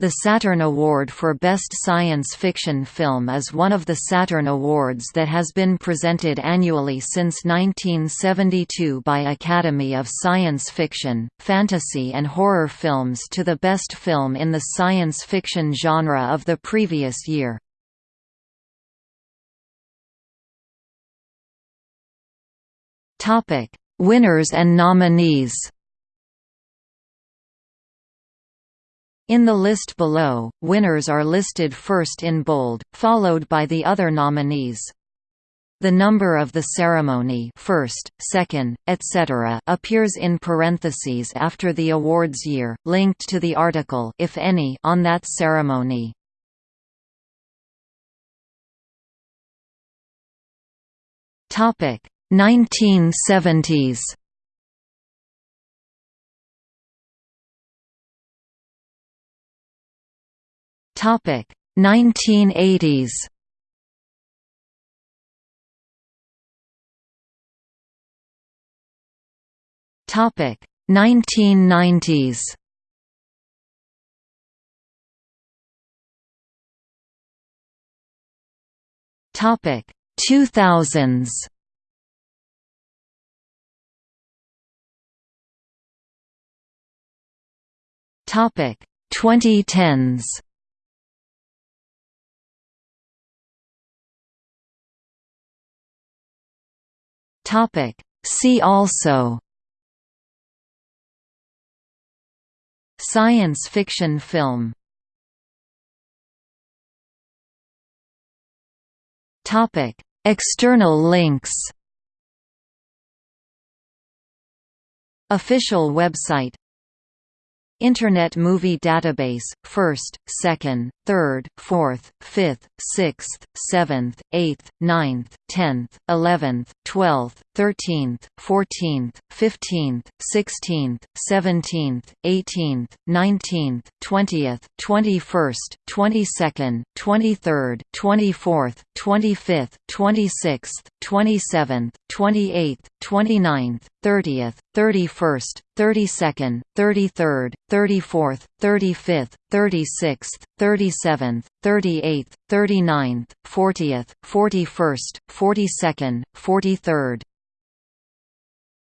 The Saturn Award for Best Science Fiction Film is one of the Saturn Awards that has been presented annually since 1972 by Academy of Science Fiction, Fantasy and Horror Films to the best film in the science fiction genre of the previous year. Winners and nominees In the list below, winners are listed first in bold, followed by the other nominees. The number of the ceremony first, second, etc. appears in parentheses after the awards year, linked to the article if any on that ceremony. Topic 1970s Topic 1980s. Topic 1990s. Topic 2000s. Topic 2010s. Topic. See also Science fiction film Topic. External links Official website Internet Movie Database, 1st, 2nd, 3rd, 4th, 5th, 6th, 7th, 8th, 9th, 10th, 11th, 12th, 13th, 14th, 15th, 16th, 17th, 18th, 19th, 20th, 21st, 22nd, 23rd, 24th, 25th, 26th, 27th, 28th, 29th, 30th, 31st, 32nd, 33rd, 34th, 35th, 36th, 37th, 38th, 39th, 40th, 41st, 42nd, 43rd,